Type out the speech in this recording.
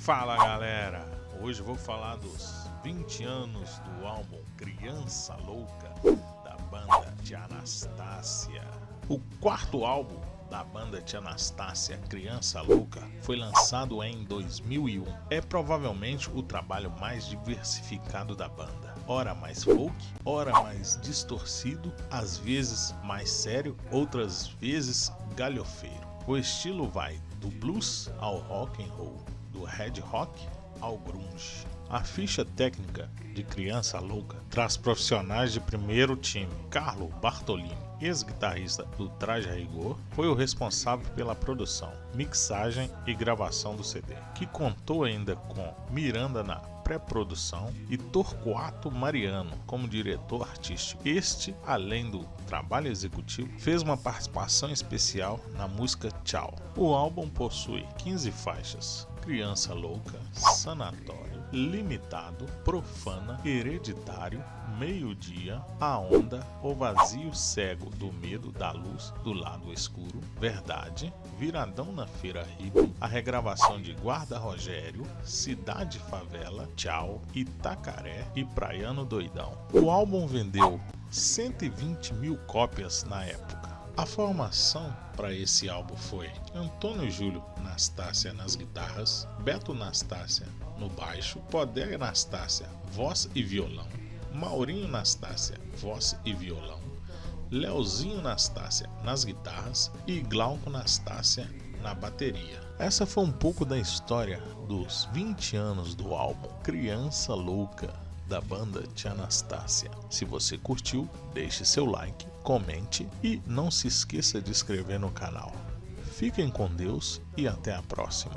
Fala galera, hoje vou falar dos 20 anos do álbum Criança Louca da banda de Anastácia. O quarto álbum da banda de Anastácia Criança Louca foi lançado em 2001. É provavelmente o trabalho mais diversificado da banda. Ora mais folk, ora mais distorcido, às vezes mais sério, outras vezes galhofeiro. O estilo vai do blues ao rock and roll do Red Rock ao Grunge. A ficha técnica de Criança Louca traz profissionais de primeiro time. Carlo Bartolini, ex-guitarrista do Traje a Rigor, foi o responsável pela produção, mixagem e gravação do CD, que contou ainda com Miranda na pré-produção e Torquato Mariano como diretor artístico. Este, além do trabalho executivo, fez uma participação especial na música Tchau. O álbum possui 15 faixas, Criança Louca, Sanatório, Limitado, Profana, Hereditário, Meio-Dia, A Onda, O Vazio Cego do Medo da Luz do Lado Escuro, Verdade, Viradão na Feira Hippie, a regravação de Guarda Rogério, Cidade Favela, Tchau, Itacaré e Praiano Doidão. O álbum vendeu 120 mil cópias na época. A formação para esse álbum foi Antônio Júlio Nastácia nas guitarras, Beto Nastácia no baixo, Poder Nastácia voz e violão, Maurinho Nastácia voz e violão, Leozinho Nastácia nas guitarras e Glauco Nastácia na bateria. Essa foi um pouco da história dos 20 anos do álbum Criança Louca da banda de Anastácia. Se você curtiu, deixe seu like, comente e não se esqueça de inscrever no canal. Fiquem com Deus e até a próxima.